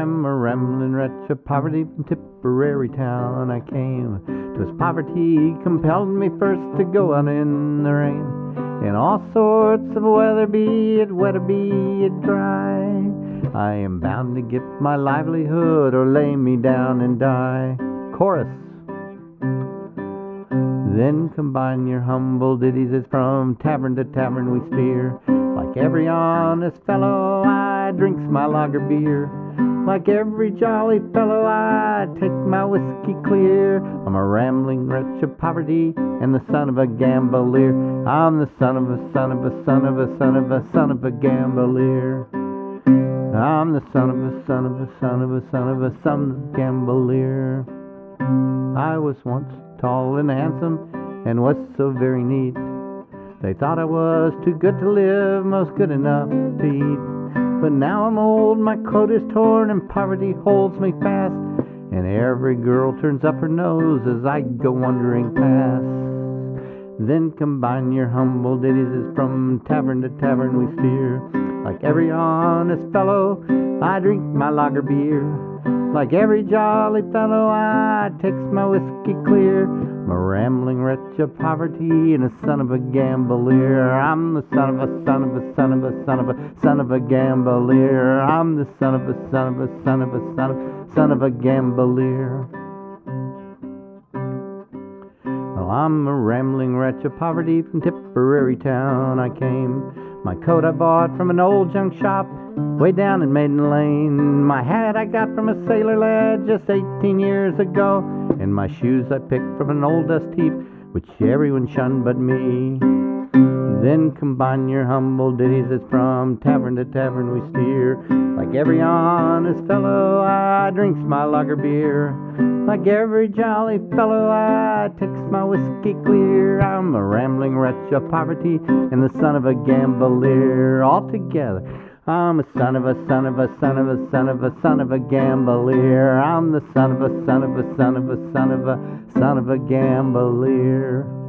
I'm a rambling wretch of poverty from Tipperary town. I came, 'twas poverty compelled me first to go out in the rain. In all sorts of weather, be it wet or be it dry. I am bound to get my livelihood or lay me down and die. Chorus. Then combine your humble ditties as from tavern to tavern we steer. Like every honest fellow, I drinks my lager beer. Like every jolly fellow, I take my whiskey clear. I'm a rambling wretch of poverty and the son of a gambler. I'm the son of a son of a son of a son of a son of a gambler. I'm the son of a son of a son of a son of a son of a gambler. I was once tall and handsome and was so very neat. They thought I was too good to live, most good enough to eat. Now I'm old, my coat is torn, and poverty holds me fast. And every girl turns up her nose as I go wandering past. Then combine your humble ditties as from tavern to tavern we steer. Like every honest fellow, I drink my lager beer. Like every jolly fellow, I takes my whiskey clear. I'm a rambling wretch of poverty and a son of a gambler. I'm the son of a son of a son of a son of a son of a gambler. I'm the son of a son of a son of a son of son of a gambler. Well, I'm a rambling wretch of poverty from Tipperary town. I came. My coat I bought from an old junk shop way down in Maiden Lane. My hat I got from a sailor lad just 18 years ago. And my shoes I picked from an old dust heap, which everyone shunned but me. Then combine your humble ditties as from tavern to tavern we steer. Like every honest fellow, I drinks my lager beer. Like every jolly fellow, I takes my whiskey clear. I'm a rambling wretch of poverty and the son of a gambler. Altogether, I'm a son of a son of a son of a son of a son of a gambler. I'm the son of a son of a son of a son of a son of a gambler.